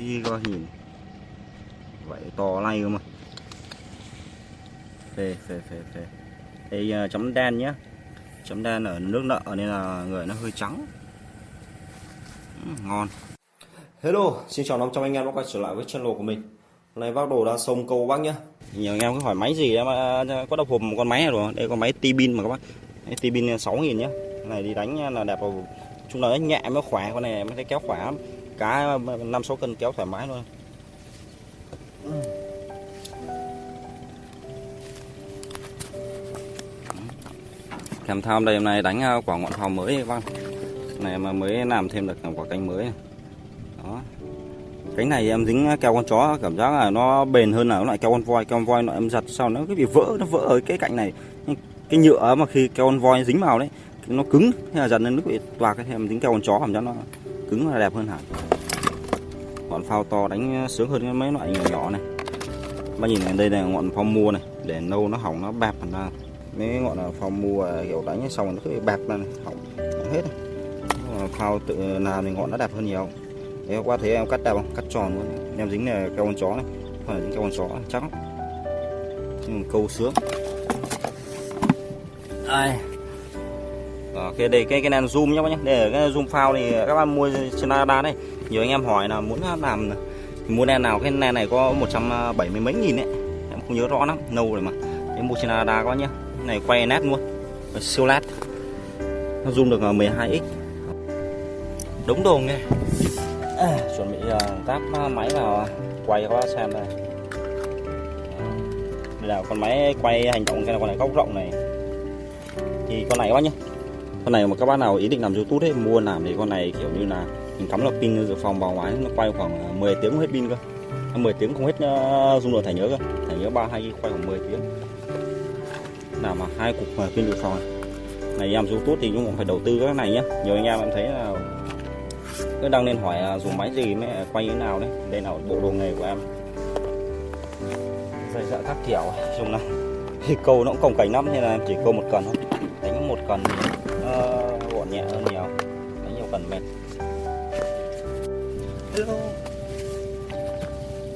Ý coi nhìn vậy to lay cơ mà. Phê phê phê phê. Đây à, chấm đen nhé chấm đen ở nước nợ nên là người nó hơi trắng. Ừ, ngon. Hello, xin chào 500 anh em đã quay trở lại với channel của mình. Hôm nay bác đồ đang sông câu bác nhá. Nhiều anh em cứ hỏi máy gì đó mà có đập hộp một con máy này rồi. Đây con máy T-Bin mà các bác. T-Bin 6000 nhá. Cái này đi đánh là đẹp vào Chung là nó nhẹ mới khỏe, con này mới thấy kéo khỏe lắm Cá 5-6 cân kéo thoải mái luôn. Ừ. Kèm tham đây hôm nay đánh à, quả ngọn pháo mới các này mà mới làm thêm được quả cánh mới. Đó. Cánh này em dính keo con chó, cảm giác là nó bền hơn là loại keo con voi. Keo con voi nó em giặt sau nó cứ bị vỡ, nó vỡ ở cái cạnh này. Cái nhựa mà khi keo con voi dính vào đấy, nó cứng hay là giặt lên nó bị toạc cái em dính keo con chó, cảm giác nó cứng là đẹp hơn hẳn. Ngọn phao to đánh sướng hơn mấy loại nhỏ nhỏ này. Bác nhìn này, đây là ngọn phao mua này, để nâu nó hỏng nó bẹp thành ra. Mấy ngọn phao mua à, kiểu đánh xong nó cứ bẹp ra này, hỏng hết này. phao tự làm thì ngọn nó đẹp hơn nhiều. Đấy qua thấy em cắt đẹp không? Cắt tròn luôn. Em dính là keo con chó này, không phải dính keo con chó, chắc nhưng câu sướng. Đây đó, cái đây cái cái này zoom nhá bác nhé để cái zoom phao thì các bạn mua trên Lazada đây nhiều anh em hỏi là muốn làm thì mua đèn nào? Cái đèn này có 170 mấy nghìn đấy em không nhớ rõ lắm nâu rồi mà. Em mua trên Lazada có nhá. Này quay nét luôn. Siêu lát nó zoom được ờ, 12x đúng đồ nghe. À, chuẩn bị ờ, táp máy vào quay các bác xem đây. Đây là con máy quay hành động cái này con này góc rộng này. Thì con này các bác nhé con này mà các bác nào ý định làm youtube ấy mua làm thì con này kiểu như là mình cắm là pin dự phòng vào máy nó quay khoảng à, 10 tiếng hết pin cơ. À, 10 tiếng không hết ờ, dung lượng thẻ nhớ cơ. Thẻ nhớ 32 hai quay khoảng 10 tiếng. Nào mà hai cục pin dự phòng à. này em youtube thì cũng phải đầu tư cái này nhá, nhiều anh em em thấy là cứ đang nên hỏi là dùng máy gì mới quay như thế nào đấy. Đây là bộ đồ nghề của em. Dây dạ các kiểu dùng là thì câu nó cũng cồng cảnh lắm nên là em chỉ câu một cần thôi. Đánh một cần nó gọn nhẹ hơn nhiều. Đánh nhiều cần mệt. Hello.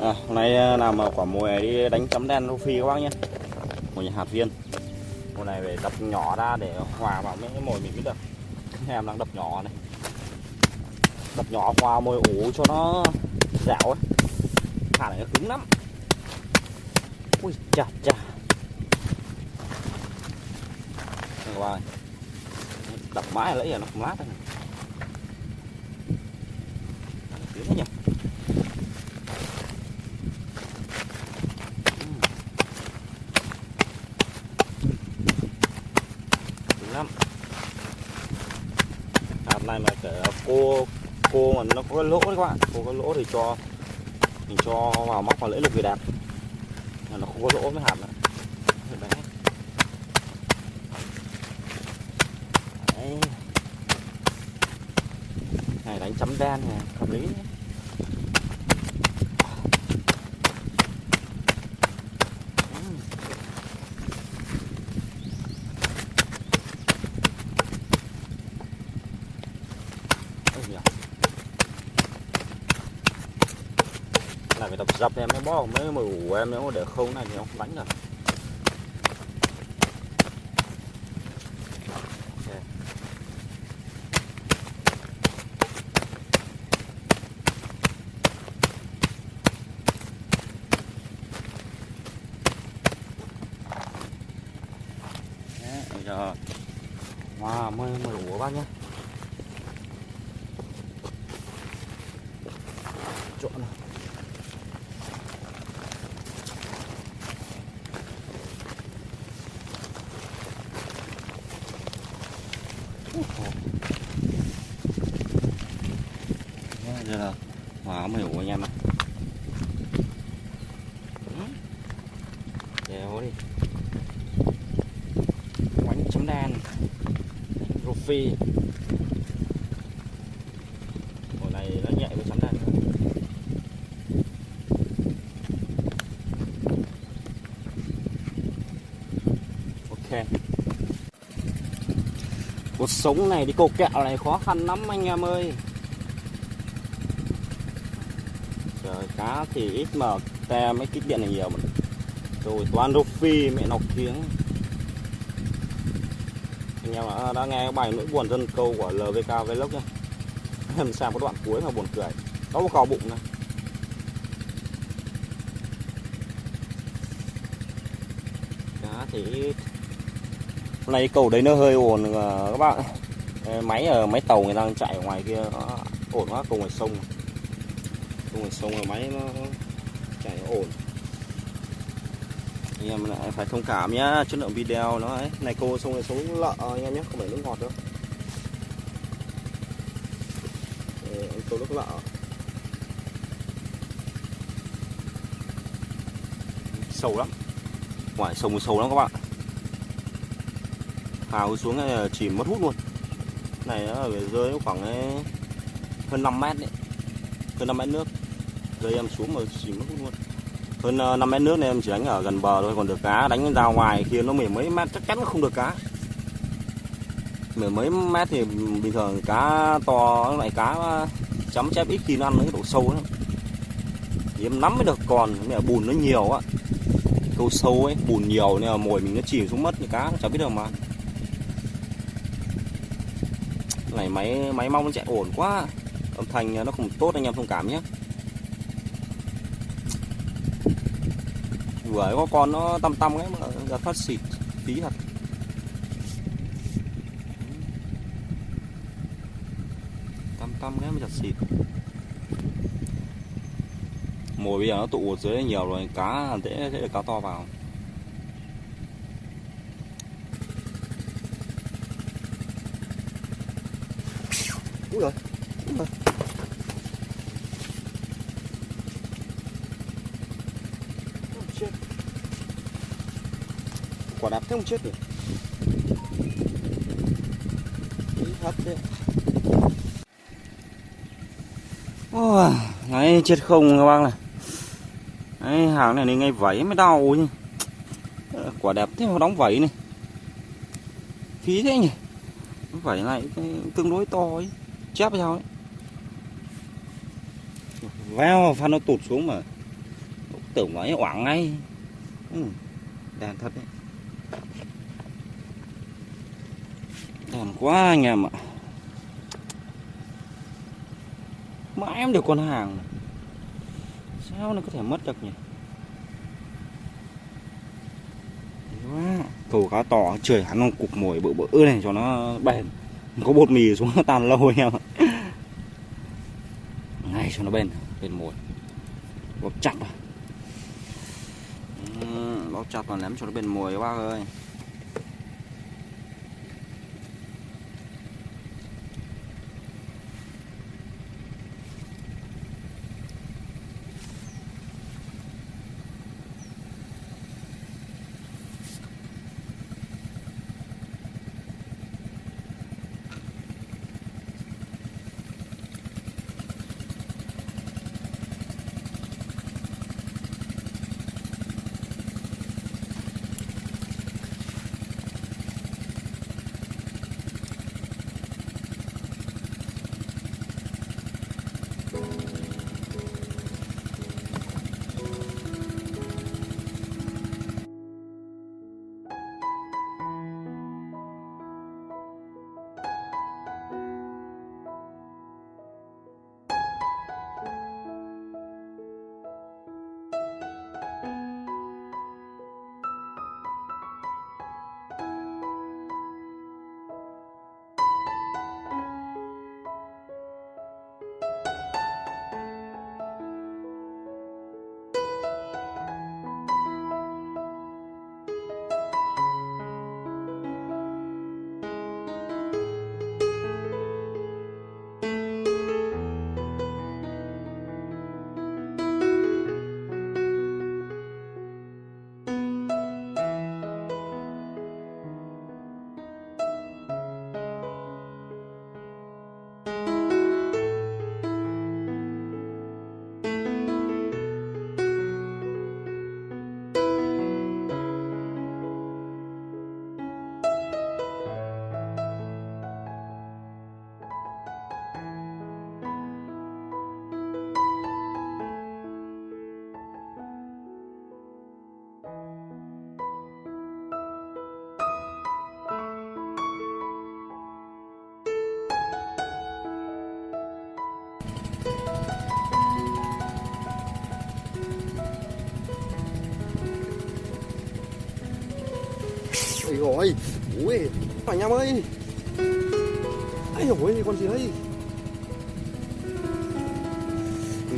À, hôm nay làm quả mùa đi đánh chấm đen rô phi các bác nhé. Nhà hạt viên. Mùa này phải đập nhỏ ra để hòa vào mấy cái mồi mình mới được. Em đang đập nhỏ này. Đập nhỏ hòa mồi ủ cho nó dẻo ấy. Thả này nó cứng lắm. Ui chà chà. Các bạn đập mãi lấy giờ nó không lát thôi. này tiếng nhỉ ừ. lắm. À, hạt này mà kể cô cô mà nó có lỗ đấy các bạn. Cô có lỗ thì cho, mình cho vào móc vào lưỡi lực về đẹp là nó không có lỗ với hạt nữa đấy. đấy này chấm đen này, hợp lý này là phải tập dập em mới bó mới mà em nếu để không này thì không đánh được bây giờ wow mới mới ủ bác nhé chỗ này giờ là không mới anh em ạ, đèo đi. Quánh chấm đen rô phi. Hồi này nó nhẹ với chấm đen ok. Cuộc sống này đi cầu kẹo này khó khăn lắm anh em ơi. Trời, cá thì ít mà te mấy kích điện này nhiều mà. Rồi toàn rô phi mẹ nọc tiếng anh em đã, à, đã nghe cái bài nỗi buồn dân câu của LVK Vlog nhá. Em xem có đoạn cuối mà buồn cười. Có một cò bụng này. Cá thì ít. Hôm nay cầu đấy nó hơi ồn à, các bạn. Máy ở máy tàu người đang chạy ở ngoài kia nó ổn quá cầu ngoài sông cầu ngoài sông là máy nó chạy ổn. Anh em lại phải thông cảm nhá, chất lượng video nó ấy. Này cô sông này sống lợ anh em nhé không phải nước ngọt đâu. Ờ, anh cô nước lợ. Sâu lắm. Ngoài sông sâu lắm các bạn. Hào xuống này chỉ mất hút luôn. Này nó ở dưới khoảng hơn 5 mét đấy. Hơn 5 mét nước rơi em xuống mà chỉ mất luôn. Hơn ờ, 5 mét nước này em chỉ đánh ở gần bờ thôi, còn được cá đánh ra ngoài kia nó mười mấy mét chắc chắn nó không được cá. Mười mấy mét thì bình thường cá to, loại cá ờ, chấm chép ít khi nó ăn cái độ sâu lắm thì em nắm mới được còn, nhưng bùn nó nhiều á. Câu sâu ấy, bùn nhiều nên là mồi mình nó chìm xuống mất, thì cá nó chả biết được mà này, máy máy mong nó chạy ổn quá. Âm thanh nó không tốt, anh em thông cảm nhé. Vừa có con nó tăm tăm ấy mà giờ phát xịt tí thật. Tăm tăm cái mà giật xịt. Mồi bây giờ nó tụ ở dưới nhiều rồi, cá dễ sẽ được cá to vào. Úi úi rồi. Quả đạp thế không chết được. Ý thật đấy. Ôi, đấy chết không các bác này. Đấy, hàng này nên ngay vẫy mới đau chứ. Quả đẹp thế mà đóng vẫy này. Phí thế nhỉ. Vẫy này tương đối to ấy chép sao ấy veo phan nó tụt xuống mà tưởng nói oảng ngay ừ. đàn thật đấy đàn quá anh em ạ. Mãi em được con hàng này. sao nó có thể mất được nhỉ? Quá. Cầu cá to, trời, hắn nó cục mồi, bự bự này cho nó bền. Có bột mì xuống nó tan lâu anh em ạ. Ngay cho nó bền bền mồi. À. Ừ, bóp chặt vào bóp chặt vào ném cho nó bền mồi các bác ơi. Rồi. Ui Anh em ơi. Ây ôi con gì đây?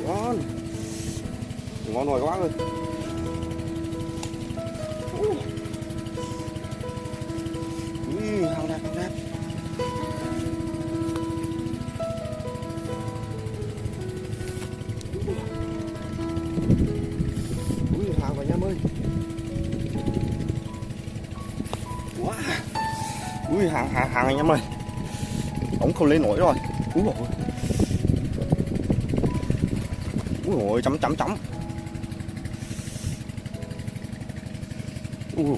Ngon. Ngon rồi các bác ơi. Ui hàng đẹp hàng đẹp. Ui hàng rồi anh em ơi. Ui, hàng hàng hàng anh em ơi. Ống không lên nổi rồi. Úi rồi úi rồi chấm chấm chấm.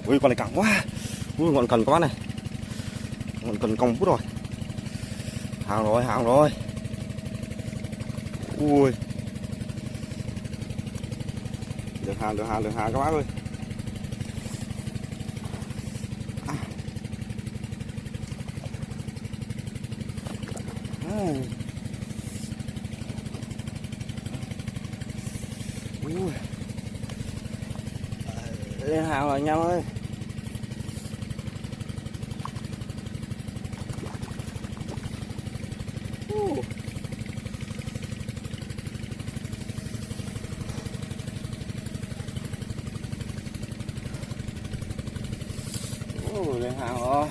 Ui con này cẳng quá. Ui còn cần quá này. Còn cần cong bút rồi. Hàng rồi hàng rồi. Ui được hàng được hàng được hàng các bác ơi. Ờ, lên hàng rồi anh em ơi Uh. Uh, lên hàng rồi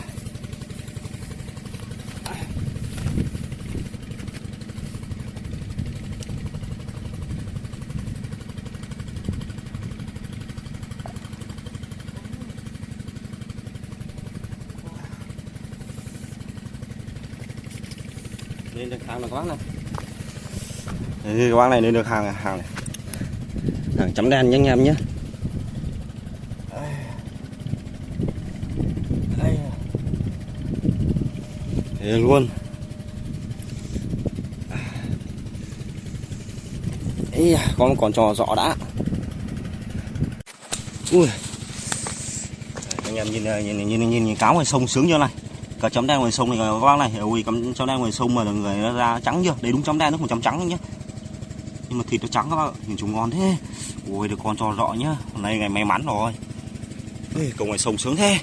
lên được hàng rồi các bác này Đây, các bác này lên được hàng hàng này. Hàng chấm đen nhé anh em nhé đây Đây luôn. Ý, con còn trò rõ đã. Ui. Anh em nhìn nhìn nhìn nhìn, nhìn, nhìn cáo ngoài sông sướng như này cả chấm đen ngoài sông này các bác này ui cắm chấm đen ngoài sông mà người nó ra trắng chưa? Đấy đúng chấm đen nó còn chấm trắng nhá. Nhưng mà thịt nó trắng các bác nhìn chúng ngon thế. Ui được con trò rõ nhá. Hôm nay ngày may mắn rồi. Ê, cầu ngoài sông sướng thế.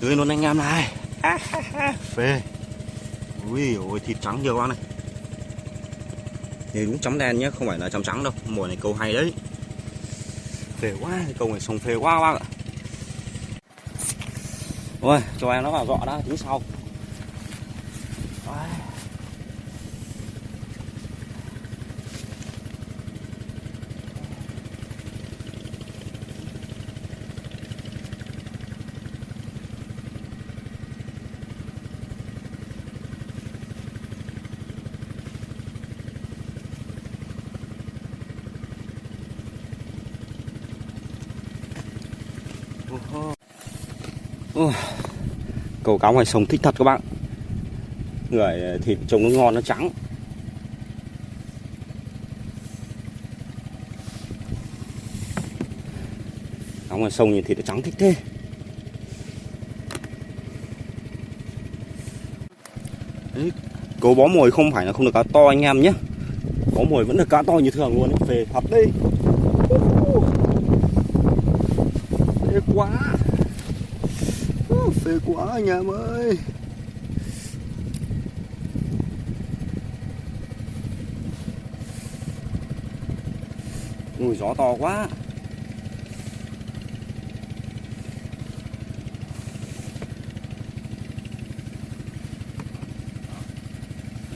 Tươi luôn anh em này. Phê. Ui ôi thịt trắng nhiều quá này? Đây đúng chấm đen nhá không phải là chấm trắng đâu. Mùa này câu hay đấy. Phê quá câu ngoài sông phê quá các bác ạ. Ôi, cho em nó vào dọ đã, tính sau. Cầu cá ngoài sông thích thật các bạn. Người thịt trông nó ngon nó trắng. Cá ngoài sông nhìn thịt nó trắng thích thế. Đấy, cầu bó mồi không phải là không được cá to anh em nhé. Bó mồi vẫn được cá to như thường luôn về thật đi Ê, quá quá, anh em ơi. Ui, gió to quá.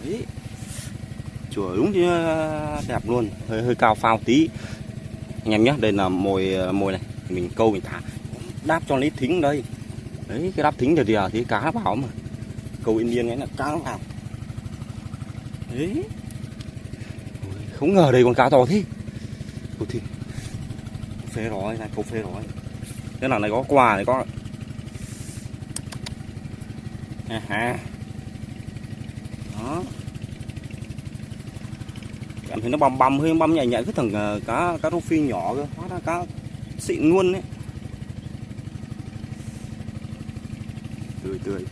Đấy. Chùa đúng chứ à, đẹp luôn, Hơi hơi cao phao tí. Anh em nhé đây là mồi à, mồi này, Mình câu mình thả, Đáp cho lấy thính đây đấy, cái đắp thính thì à, thì cá vào mà. Cầu yên yên ấy là cá nó vào đấy. Không ngờ đây con cá to thế. Ủa thì, phê rồi này, câu phê rồi cái nào này có quà này có. À ha. Đó. Cảm thấy nó bầm bầm hơi bầm nhảy nhảy cái thằng ờ, cá cá rô phi nhỏ cơ. Hóa ra cá xịn luôn đấy tươi tươi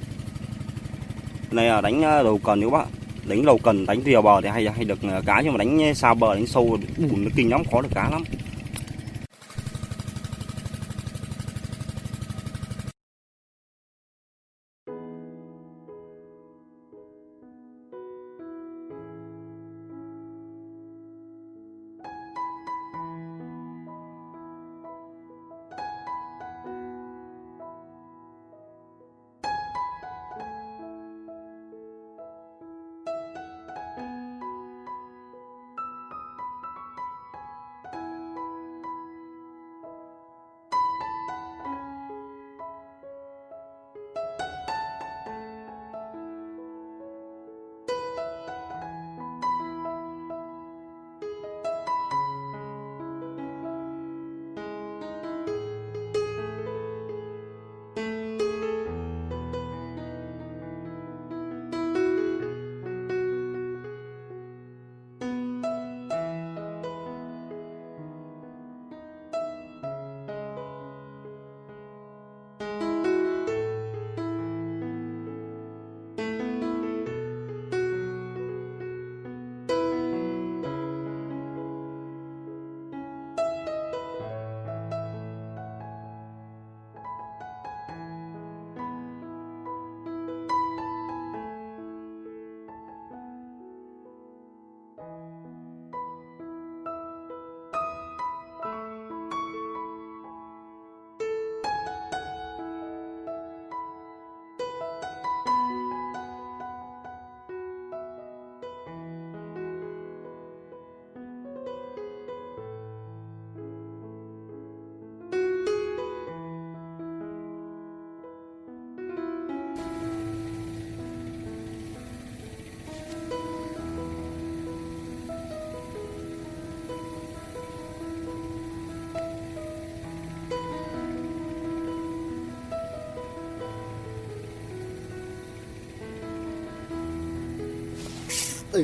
này là đánh ờ, đầu cần các bạn đánh đầu cần đánh rìa bờ thì hay hay được ờ, cá nhưng mà đánh xa bờ đánh sâu bùn nó kinh lắm khó được cá lắm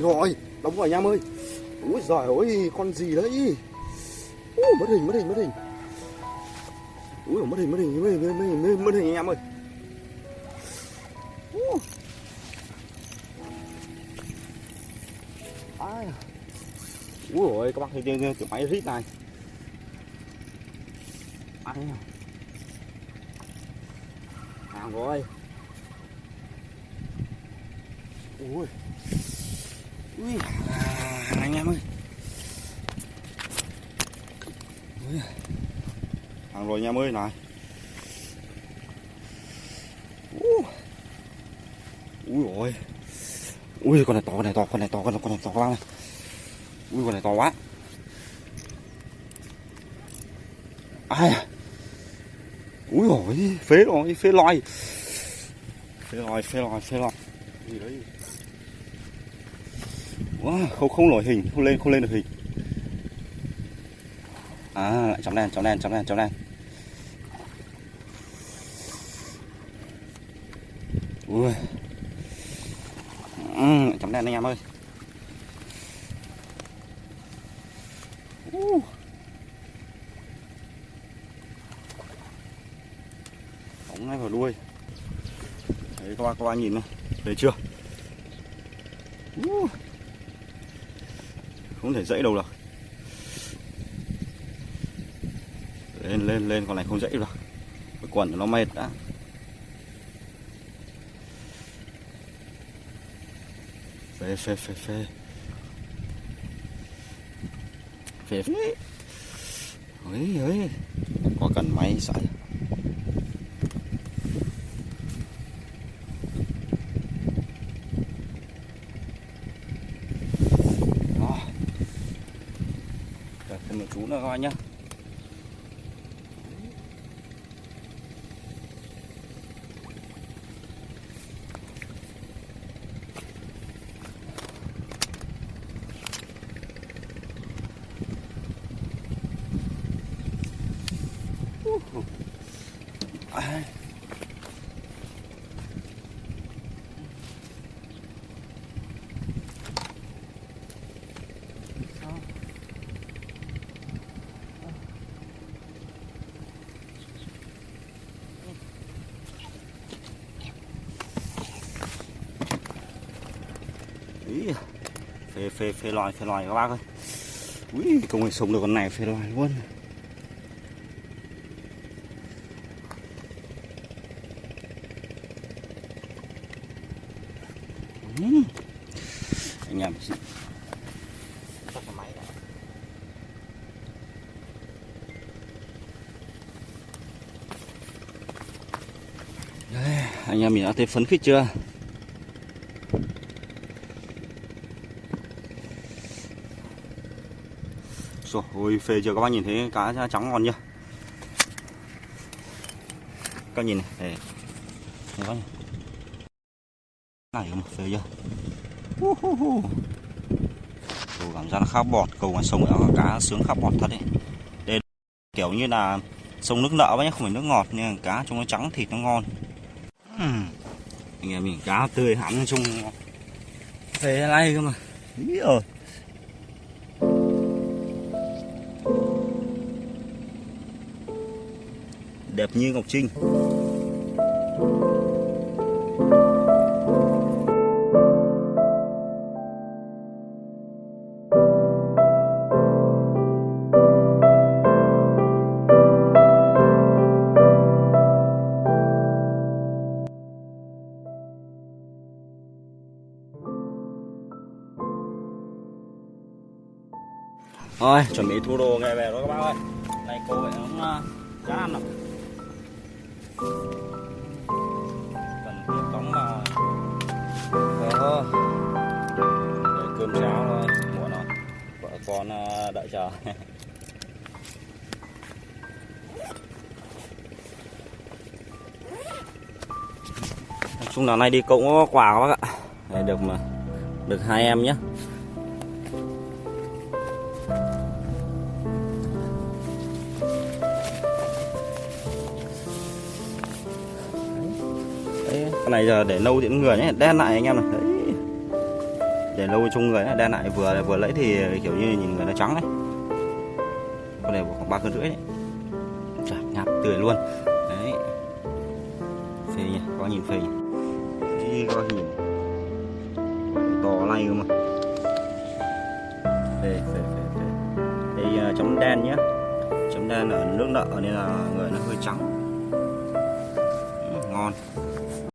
đây rồi đóng rồi anh em ơi. Úi giời ơi con gì đấy? Ui, mất hình mất hình mất hình. Úi mất hình mất hình mất hình mất hình mất hình, mất hình anh em ơi. Ui. Ai à. Úi ôi các bác thấy cái, cái máy rít này. Ai à. Hàng rồi. Ui. Ui. À, Anh em ơi. Ui. Hàng rồi anh em ơi này. Ui Ui ôi Ui con này to con này to con này to con này, con này to quá này. Ui con này to quá. Ai à? Ui ôi phế rồi phế loi Phế loi phế loi phế loi gì đấy? Wow, không không nổi hình không lên không lên được hình. À lại chấm đen chấm đen chấm đen chấm đen ui. Ừ, chấm đen anh em ơi. Uh. bóng ngay vào đuôi. Đấy các bạn các bạn nhìn này thấy chưa? Uh không thể dãy đâu được. Lên lên lên, con này không dãy được. Cái quần nó mệt đã. Phê phê phê phê. Phê phê. Ấy ấy. Có cần máy sải đó Để thêm một chú nữa các bạn nhé Ai. Ý, phê phê phê loài phê loài các bác ơi Ui, công nghệ sống được con này phê loài luôn Ừm. anh em. Đây, anh em mình đã thấy phấn khích chưa rồi ôi phê chưa? Các bác nhìn thấy cá trắng ngon chưa? Các nhìn này này. Các bác này mà phê chưa? Uh, uh, uh. Cầu cảm giác nó khá bọt cầu ngoài sông nó cá sướng khá bọt thật đấy đây kiểu như là sông nước nợ nhé không phải nước ngọt nhưng cá trông nó trắng thịt nó ngon. Uhm. anh em mình cá tươi hẳn trong, phê này cơ mà. Ý rồi đẹp như ngọc trinh Rồi, chuẩn bị thu đồ ngày về rồi các bác ơi. Này cô phải cũng chán ờ, ăn rồi. Con ờ, đợi chờ. Nói chung là nay đi cũng có quà các bác ạ. Đấy, được mà được hai em nhé. Đấy, con này giờ để lâu thì người nhé đen lại anh em này đấy để lâu chung người đen lại vừa vừa lấy thì kiểu như nhìn người nó trắng đấy. Con này khoảng ba cân rưỡi đấy. Trời, nhạt tươi luôn. Đấy. Phê nhỉ có nhìn phê nhỉ? Khi có nhìn. To lay cơ mà. Phê phê phê phê. Đây à, chấm đen nhé. Chấm đen ở nước nợ nên là người nó hơi trắng.